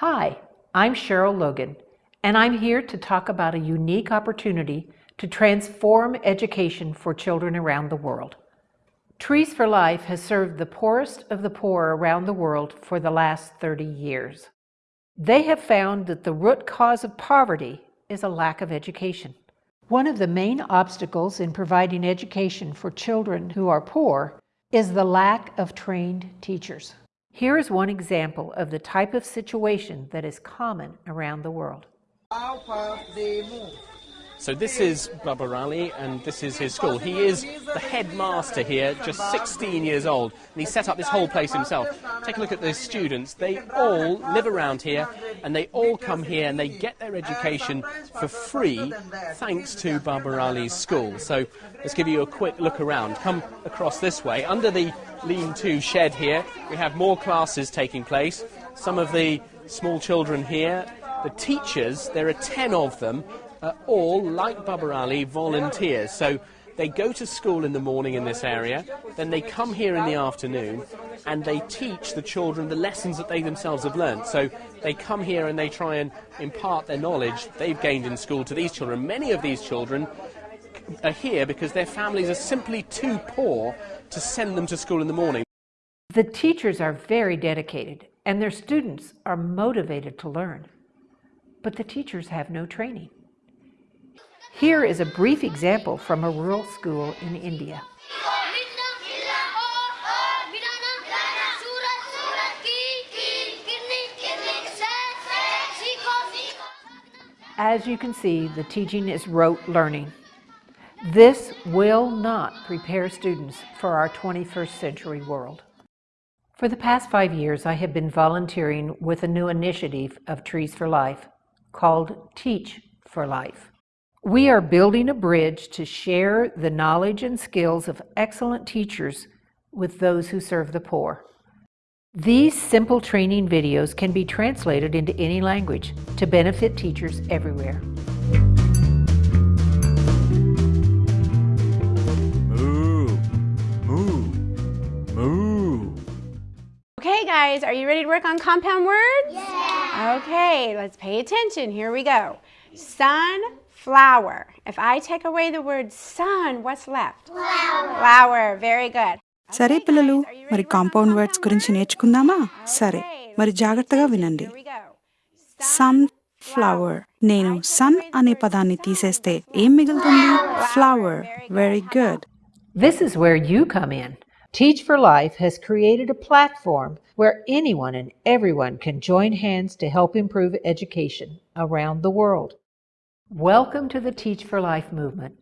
Hi, I'm Cheryl Logan, and I'm here to talk about a unique opportunity to transform education for children around the world. Trees for Life has served the poorest of the poor around the world for the last 30 years. They have found that the root cause of poverty is a lack of education. One of the main obstacles in providing education for children who are poor is the lack of trained teachers. Here is one example of the type of situation that is common around the world. So this is Babar Ali, and this is his school. He is the headmaster here, just 16 years old, and he set up this whole place himself. Take a look at the students. They all live around here, and they all come here, and they get their education for free, thanks to Babar Ali's school. So let's give you a quick look around. Come across this way. Under the lean-to shed here, we have more classes taking place. Some of the small children here, the teachers, there are 10 of them, are all, like Babar Ali, volunteers. So they go to school in the morning in this area, then they come here in the afternoon, and they teach the children the lessons that they themselves have learned. So they come here and they try and impart their knowledge they've gained in school to these children. Many of these children are here because their families are simply too poor to send them to school in the morning. The teachers are very dedicated and their students are motivated to learn. But the teachers have no training. Here is a brief example from a rural school in India. As you can see, the teaching is rote learning. This will not prepare students for our 21st century world. For the past five years, I have been volunteering with a new initiative of Trees for Life called Teach for Life. We are building a bridge to share the knowledge and skills of excellent teachers with those who serve the poor. These simple training videos can be translated into any language to benefit teachers everywhere. Moo, moo, moo. Okay guys, are you ready to work on compound words? Yeah. Okay, let's pay attention. Here we go Sunflower. If I take away the word sun, what's left? Flower. Flower. Very good. సరే పిల్లలు మరి compound words గురించి నేర్చుకుందామా సరే మరి జాగ్రత్తగా వినండి Here we go. Sun flower నేను sun అనే పదాన్ని తీసేస్తే ఏం మిగులుతుంది flower very good This is where you come in. Teach for Life has created a platform where anyone and everyone can join hands to help improve education around the world. Welcome to the Teach for Life movement.